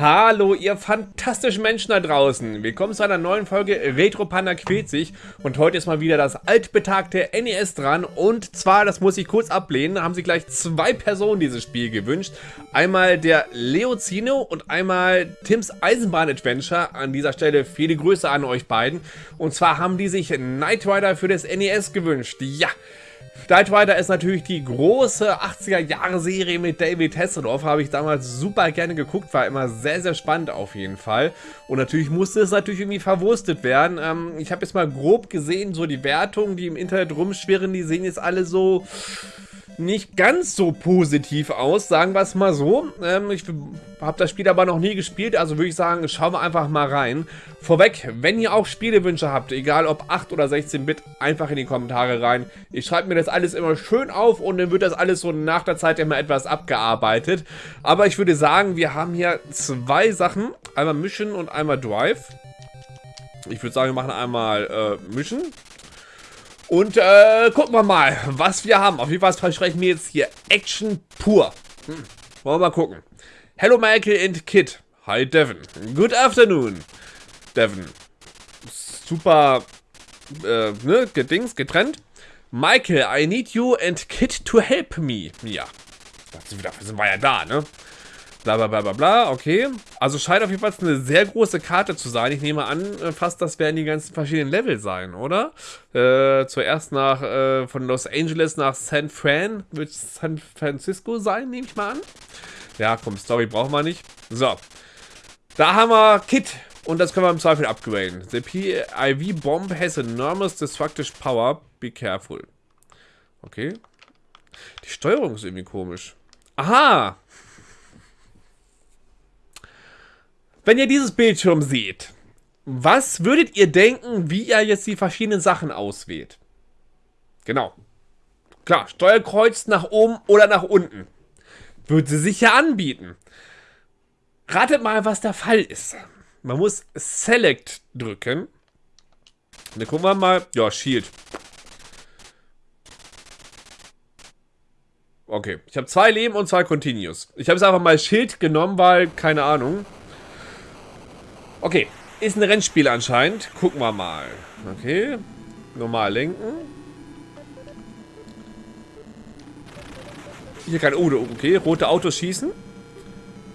Hallo, ihr fantastischen Menschen da draußen. Willkommen zu einer neuen Folge Retro Panda quält sich. Und heute ist mal wieder das altbetagte NES dran. Und zwar, das muss ich kurz ablehnen, haben sich gleich zwei Personen dieses Spiel gewünscht. Einmal der Leozino und einmal Tims Eisenbahn Adventure. An dieser Stelle viele Grüße an euch beiden. Und zwar haben die sich Knight Rider für das NES gewünscht. Ja. Knight Rider ist natürlich die große 80er-Jahre-Serie mit David Hasselhoff. Habe ich damals super gerne geguckt, war immer sehr, sehr spannend auf jeden Fall. Und natürlich musste es natürlich irgendwie verwurstet werden. Ähm, ich habe jetzt mal grob gesehen, so die Wertungen, die im Internet rumschwirren, die sehen jetzt alle so nicht ganz so positiv aus, sagen wir es mal so. Ähm, ich habe das Spiel aber noch nie gespielt, also würde ich sagen, schauen wir einfach mal rein. Vorweg, wenn ihr auch Spielewünsche habt, egal ob 8 oder 16-Bit, einfach in die Kommentare rein. Ich schreibe mir das alles immer schön auf und dann wird das alles so nach der Zeit immer etwas abgearbeitet. Aber ich würde sagen, wir haben hier zwei Sachen, einmal Mission und einmal Drive. Ich würde sagen, wir machen einmal äh, Mission. Und äh, gucken wir mal, was wir haben. Auf jeden Fall versprechen wir jetzt hier Action pur. Hm. Wollen wir mal gucken. Hello Michael and Kid. Hi Devin. Good afternoon. Devin. Super, äh, ne, gedings, getrennt. Michael, I need you and Kid to help me. Ja. Dafür sind wir ja da, ne? Bla bla bla bla bla, okay. Also scheint auf jeden Fall eine sehr große Karte zu sein. Ich nehme an, äh, fast das werden die ganzen verschiedenen Level sein, oder? Äh, zuerst nach, äh, von Los Angeles nach San Fran, wird San Francisco sein, nehme ich mal an. Ja, komm, Story brauchen wir nicht. So. Da haben wir Kit. Und das können wir im Zweifel upgraden. The PIV Bomb has enormous destructive power. Be careful. Okay. Die Steuerung ist irgendwie komisch. Aha! Wenn ihr dieses Bildschirm seht, was würdet ihr denken, wie ihr jetzt die verschiedenen Sachen auswählt? Genau. Klar, Steuerkreuz nach oben oder nach unten. Würde sie sich ja anbieten. Ratet mal, was der Fall ist. Man muss Select drücken. Und dann gucken wir mal. Ja, Shield. Okay, ich habe zwei Leben und zwei Continues. Ich habe es einfach mal Schild genommen, weil, keine Ahnung. Okay, ist ein Rennspiel anscheinend. Gucken wir mal. Okay, normal lenken. Hier kann... Oh, okay, rote Autos schießen.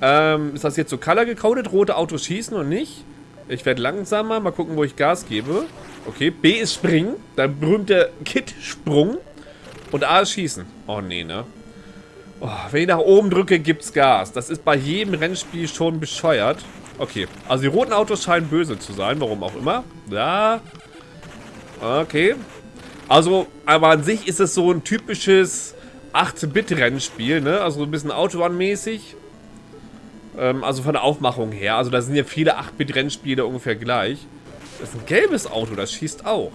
Ähm, ist das jetzt so color gecodet? Rote Autos schießen und nicht? Ich werde langsamer. Mal gucken, wo ich Gas gebe. Okay, B ist springen. Der berühmte Kit-Sprung. Und A ist schießen. Oh, nee, ne? Oh, wenn ich nach oben drücke, gibt's Gas. Das ist bei jedem Rennspiel schon bescheuert. Okay, also die roten Autos scheinen böse zu sein, warum auch immer. Ja. Okay. Also, aber an sich ist es so ein typisches 8-Bit-Rennspiel, ne? Also ein bisschen Autobahn-mäßig. Ähm, also von der Aufmachung her. Also da sind ja viele 8-Bit-Rennspiele ungefähr gleich. Das ist ein gelbes Auto, das schießt auch.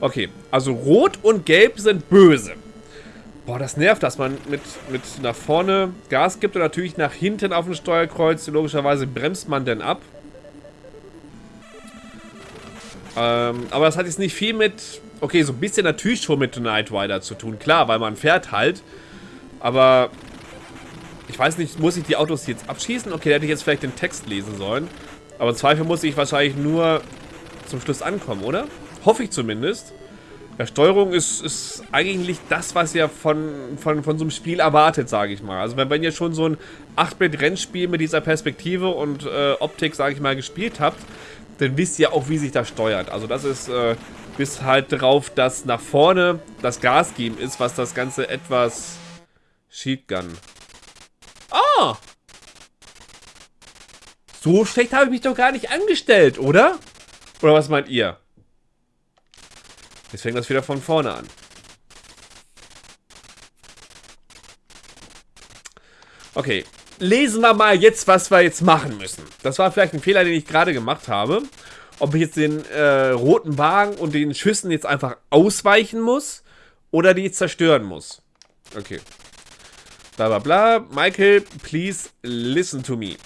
Okay, also Rot und Gelb sind böse. Boah, das nervt, dass man mit, mit nach vorne Gas gibt und natürlich nach hinten auf dem Steuerkreuz. Logischerweise bremst man denn ab. Ähm, aber das hat jetzt nicht viel mit... Okay, so ein bisschen natürlich schon mit Knight Rider zu tun. Klar, weil man fährt halt. Aber... Ich weiß nicht, muss ich die Autos jetzt abschießen? Okay, da hätte ich jetzt vielleicht den Text lesen sollen. Aber im Zweifel muss ich wahrscheinlich nur zum Schluss ankommen, oder? Hoffe ich zumindest. Ja, Steuerung ist, ist eigentlich das, was ihr von, von, von so einem Spiel erwartet, sage ich mal. Also wenn, wenn ihr schon so ein 8-Bit-Rennspiel mit dieser Perspektive und äh, Optik, sage ich mal, gespielt habt, dann wisst ihr auch, wie sich das steuert. Also das ist äh, bis halt drauf, dass nach vorne das Gas geben ist, was das Ganze etwas... Sheetgun. Ah! So schlecht habe ich mich doch gar nicht angestellt, oder? Oder was meint ihr? Jetzt fängt das wieder von vorne an. Okay, lesen wir mal jetzt, was wir jetzt machen müssen. Das war vielleicht ein Fehler, den ich gerade gemacht habe. Ob ich jetzt den äh, roten Wagen und den Schüssen jetzt einfach ausweichen muss oder die zerstören muss. Okay. Bla bla bla. Michael, please listen to me.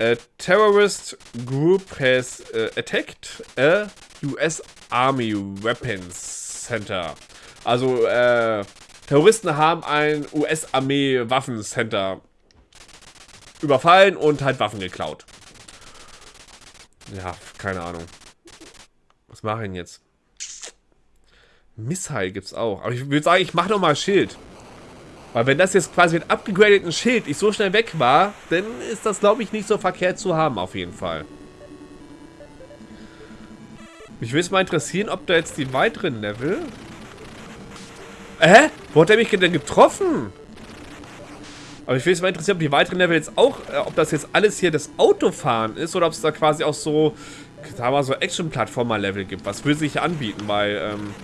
A terrorist group has uh, attacked a US Army Weapons Center. Also, äh, Terroristen haben ein US-Armee-Waffencenter überfallen und halt Waffen geklaut. Ja, keine Ahnung. Was mache ich denn jetzt? Missheil gibt's auch. Aber ich würde sagen, ich mache nochmal Schild. Weil wenn das jetzt quasi mit abgegradeten Schild ich so schnell weg war, dann ist das, glaube ich, nicht so verkehrt zu haben, auf jeden Fall. Mich würde es mal interessieren, ob da jetzt die weiteren Level... Hä? Wo hat er mich denn getroffen? Aber ich würde es mal interessieren, ob die weiteren Level jetzt auch, äh, ob das jetzt alles hier das Autofahren ist oder ob es da quasi auch so, sagen wir mal, so Action-Plattformer-Level gibt. Was würde sich anbieten, weil, ähm,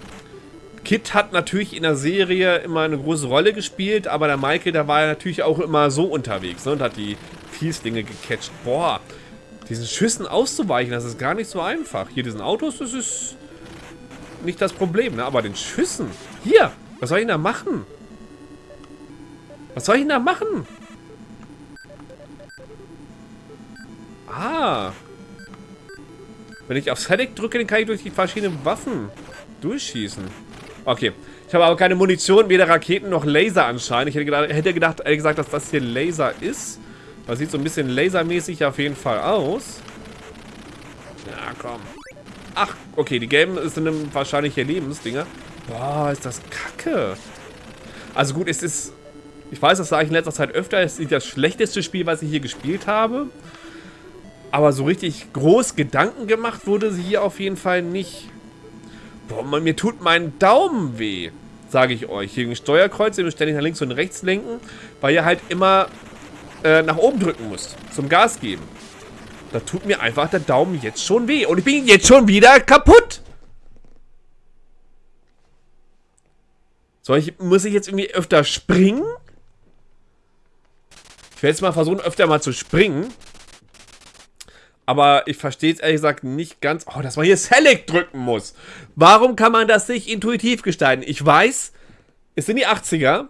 Kit hat natürlich in der Serie immer eine große Rolle gespielt, aber der Michael, der war ja natürlich auch immer so unterwegs ne, und hat die Fieslinge gecatcht. Boah, diesen Schüssen auszuweichen, das ist gar nicht so einfach. Hier diesen Autos, das ist nicht das Problem, ne? aber den Schüssen. Hier, was soll ich denn da machen? Was soll ich denn da machen? Ah. Wenn ich auf Select drücke, dann kann ich durch die verschiedenen Waffen durchschießen. Okay. Ich habe aber keine Munition, weder Raketen noch Laser anscheinend. Ich hätte gedacht, hätte gedacht ehrlich gesagt, dass das hier Laser ist. Das sieht so ein bisschen lasermäßig auf jeden Fall aus. Ja, komm. Ach, okay, die gelben sind wahrscheinlich hier Lebensdinger. Boah, ist das kacke. Also gut, es ist... Ich weiß, das sage ich in letzter Zeit öfter. Es ist das schlechteste Spiel, was ich hier gespielt habe. Aber so richtig groß Gedanken gemacht wurde sie hier auf jeden Fall nicht. Boah, mir tut mein Daumen weh, sage ich euch. Hier ein Steuerkreuz, ihr müsst ständig nach links und rechts lenken, weil ihr halt immer äh, nach oben drücken müsst, zum Gas geben. Da tut mir einfach der Daumen jetzt schon weh. Und ich bin jetzt schon wieder kaputt. Soll ich, muss ich jetzt irgendwie öfter springen? Ich werde jetzt mal versuchen, öfter mal zu springen. Aber ich verstehe es ehrlich gesagt nicht ganz. Oh, dass man hier Select drücken muss. Warum kann man das nicht intuitiv gestalten? Ich weiß, es sind die 80er.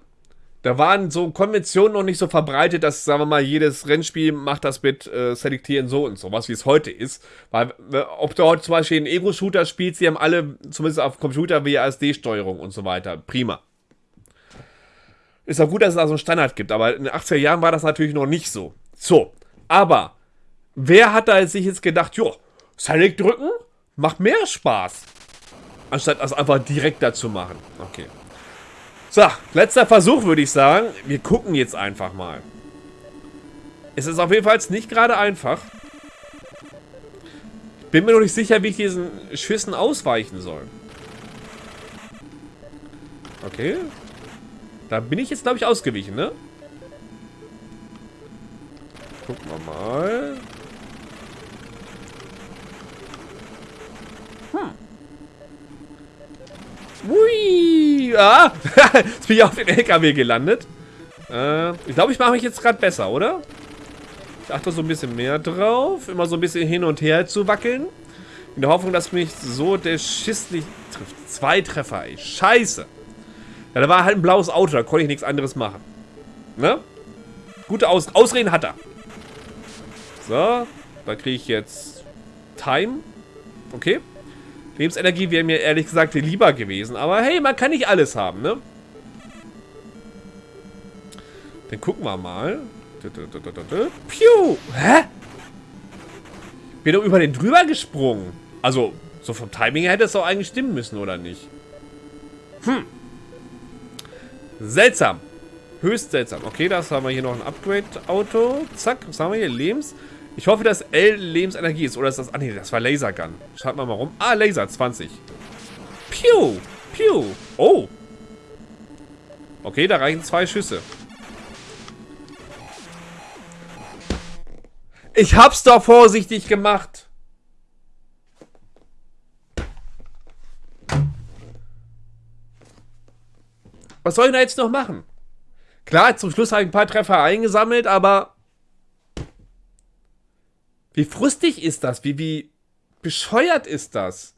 Da waren so Konventionen noch nicht so verbreitet, dass, sagen wir mal, jedes Rennspiel macht das mit äh, Selektieren so und so, was wie es heute ist. Weil, ob du heute zum Beispiel einen Ego-Shooter spielst, die haben alle, zumindest auf Computer, WASD-Steuerung und so weiter. Prima. Ist auch gut, dass es da so einen Standard gibt, aber in den 80er Jahren war das natürlich noch nicht so. So, aber Wer hat da sich jetzt gedacht, jo, Select drücken macht mehr Spaß, anstatt das einfach direkt dazu machen. Okay. So, letzter Versuch würde ich sagen. Wir gucken jetzt einfach mal. Es ist auf jeden Fall nicht gerade einfach. Ich bin mir noch nicht sicher, wie ich diesen Schüssen ausweichen soll. Okay. Da bin ich jetzt, glaube ich, ausgewichen, ne? Gucken wir mal. Hui! Ah! jetzt bin ich auf den LKW gelandet. Äh, ich glaube, ich mache mich jetzt gerade besser, oder? Ich achte so ein bisschen mehr drauf. Immer so ein bisschen hin und her zu wackeln. In der Hoffnung, dass mich so der Schiss nicht trifft. Zwei Treffer, ey. Scheiße. Ja, da war halt ein blaues Auto. Da konnte ich nichts anderes machen. Ne? Gute Aus Ausreden hat er. So. Da kriege ich jetzt Time. Okay. Lebensenergie wäre mir ehrlich gesagt lieber gewesen. Aber hey, man kann nicht alles haben, ne? Dann gucken wir mal. Piu! Hä? Bin doch über den drüber gesprungen. Also, so vom Timing her hätte es doch eigentlich stimmen müssen, oder nicht? Hm. Seltsam. Höchst seltsam. Okay, das haben wir hier noch ein Upgrade-Auto. Zack, was haben wir hier? Lebens... Ich hoffe, dass L Lebensenergie ist. Oder ist das... Ah, nee, das war Lasergun. Schaut mal mal rum. Ah, Laser, 20. Piu! Piu! Oh! Okay, da reichen zwei Schüsse. Ich hab's doch vorsichtig gemacht. Was soll ich da jetzt noch machen? Klar, zum Schluss habe ich ein paar Treffer eingesammelt, aber wie frustig ist das? Wie, wie bescheuert ist das?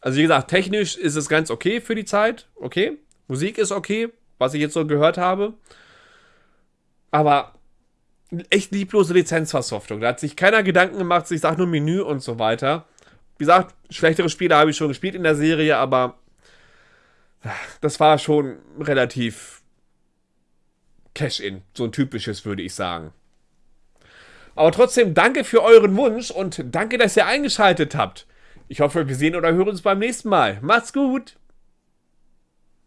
Also wie gesagt, technisch ist es ganz okay für die Zeit. Okay. Musik ist okay, was ich jetzt so gehört habe. Aber echt lieblose Lizenzversoftung. Da hat sich keiner Gedanken gemacht, ich sage nur Menü und so weiter. Wie gesagt, schlechtere Spiele habe ich schon gespielt in der Serie, aber das war schon relativ Cash-In. So ein typisches, würde ich sagen. Aber trotzdem danke für euren Wunsch und danke, dass ihr eingeschaltet habt. Ich hoffe, wir sehen oder hören uns beim nächsten Mal. Macht's gut!